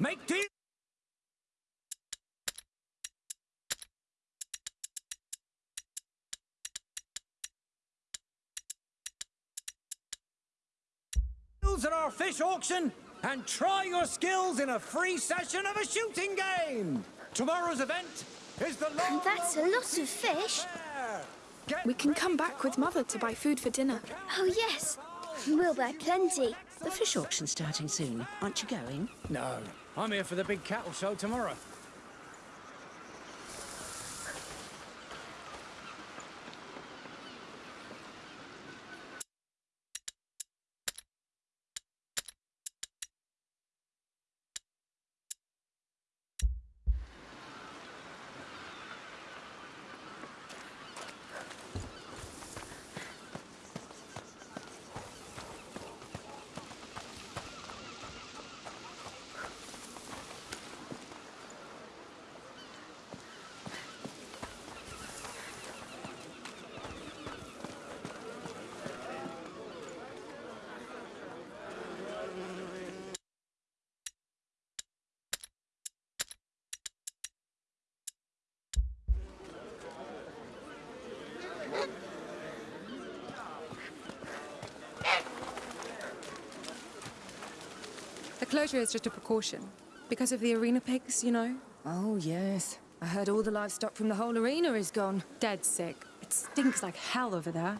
Make deal. Deals at our fish auction and try your skills in a free session of a shooting game. Tomorrow's event is the long That's a lot of fish. We can come back with Mother to buy food for dinner. Oh, yes. We'll buy plenty. The fish auction's starting soon. Aren't you going? No, I'm here for the big cattle show tomorrow. The closure is just a precaution. Because of the arena pigs, you know? Oh, yes. I heard all the livestock from the whole arena is gone. Dead sick. It stinks like hell over there.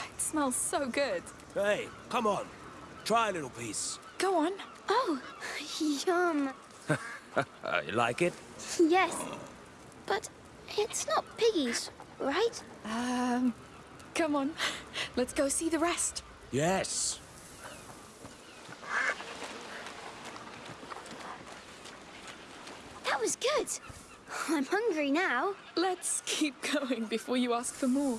Oh, it smells so good. Hey, come on. Try a little piece. Go on. Oh, yum. You like it? Yes. But it's not piggies, right? Um, come on. Let's go see the rest. Yes. That was good. I'm hungry now. Let's keep going before you ask for more.